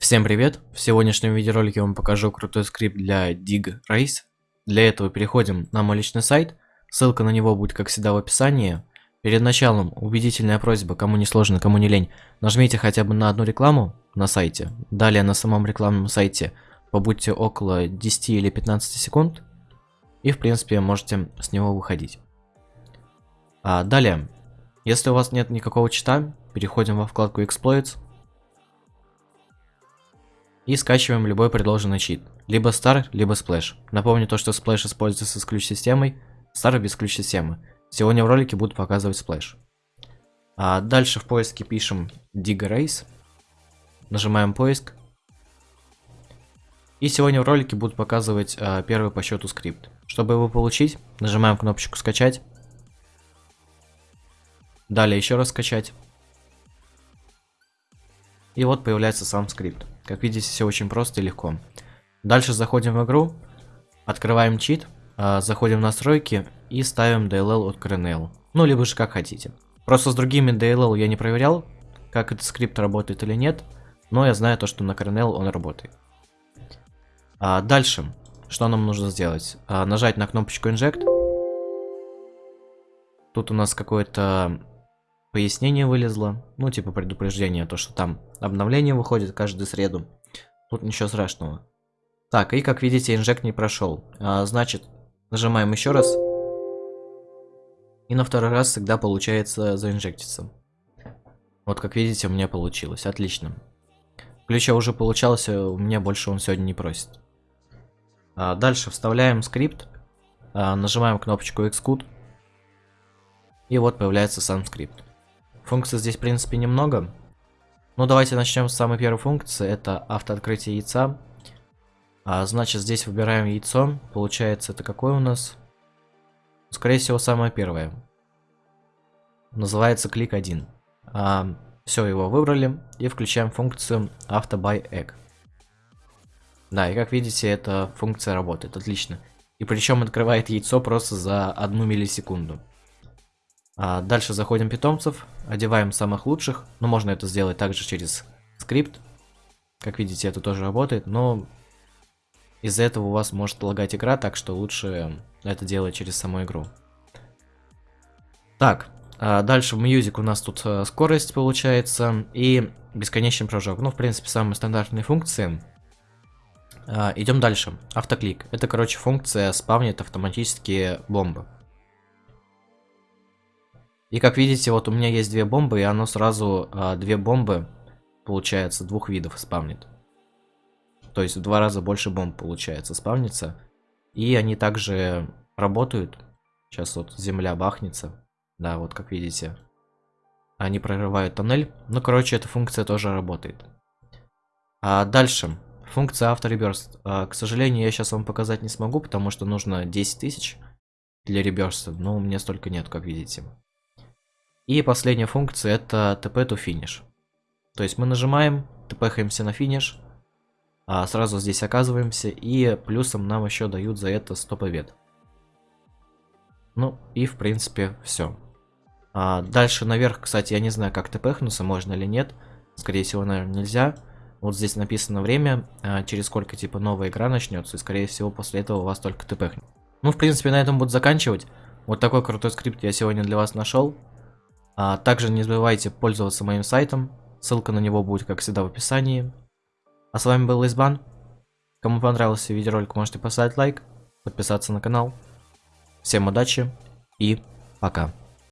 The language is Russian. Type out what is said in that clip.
Всем привет! В сегодняшнем видеоролике я вам покажу крутой скрипт для Dig Race. Для этого переходим на мой личный сайт, ссылка на него будет как всегда в описании. Перед началом убедительная просьба, кому не сложно, кому не лень, нажмите хотя бы на одну рекламу на сайте. Далее на самом рекламном сайте побудьте около 10 или 15 секунд. И в принципе можете с него выходить. А далее, если у вас нет никакого чита, переходим во вкладку Exploits. И скачиваем любой предложенный чит. Либо Star, либо Splash. Напомню то, что Splash используется с ключ-системой, Star без ключ-системы. Сегодня в ролике буду показывать Splash. А дальше в поиске пишем Dig Race. Нажимаем поиск. И сегодня в ролике буду показывать а, первый по счету скрипт. Чтобы его получить, нажимаем кнопочку скачать. Далее еще раз скачать. И вот появляется сам скрипт. Как видите, все очень просто и легко. Дальше заходим в игру, открываем чит, а, заходим в настройки и ставим DLL от Kernel. Ну, либо же как хотите. Просто с другими DLL я не проверял, как этот скрипт работает или нет, но я знаю то, что на Kernel он работает. А дальше, что нам нужно сделать? А, нажать на кнопочку Inject. Тут у нас какое-то пояснение вылезло, ну типа предупреждение, то что там обновление выходит каждую среду. Тут ничего страшного. Так, и как видите, инжект не прошел. А, значит, нажимаем еще раз. И на второй раз всегда получается заинжектиться. Вот как видите, у меня получилось. Отлично. Ключа уже получался, у меня больше он сегодня не просит. А, дальше вставляем скрипт. А, нажимаем кнопочку Xcode. И вот появляется сам скрипт. Функций здесь, в принципе, немного. Ну, давайте начнем с самой первой функции. Это автооткрытие яйца. А, значит, здесь выбираем яйцо. Получается, это какое у нас? Скорее всего, самое первое. Называется клик 1. А, все, его выбрали. И включаем функцию AutoBuyEgg. Да, и как видите, эта функция работает. Отлично. И причем открывает яйцо просто за одну миллисекунду. А дальше заходим питомцев, одеваем самых лучших. Ну, можно это сделать также через скрипт. Как видите, это тоже работает, но из-за этого у вас может лагать игра, так что лучше это делать через саму игру. Так, а дальше в Music у нас тут э, скорость получается и бесконечный прыжок. Ну, в принципе, самые стандартные функции. А, идем дальше. Автоклик. Это, короче, функция спавнит автоматически бомбы. И как видите, вот у меня есть две бомбы, и оно сразу а, две бомбы, получается, двух видов спавнит. То есть в два раза больше бомб, получается, спавнится. И они также работают. Сейчас вот земля бахнется. Да, вот как видите. Они прорывают тоннель. Ну, короче, эта функция тоже работает. А дальше. Функция автореберст. А, к сожалению, я сейчас вам показать не смогу, потому что нужно 10 тысяч для реберста. Но у меня столько нет, как видите. И последняя функция это TP to finish. То есть мы нажимаем, тпхаемся на финиш, а сразу здесь оказываемся, и плюсом нам еще дают за это 100 побед. Ну и в принципе все. А дальше наверх, кстати, я не знаю, как тпхнуться, можно или нет. Скорее всего, наверное, нельзя. Вот здесь написано время, а через сколько типа новая игра начнется, и скорее всего после этого у вас только тпхнет. Ну, в принципе, на этом буду заканчивать. Вот такой крутой скрипт я сегодня для вас нашел. А также не забывайте пользоваться моим сайтом, ссылка на него будет, как всегда, в описании. А с вами был Избан. Кому понравился видеоролик, можете поставить лайк, подписаться на канал. Всем удачи и пока.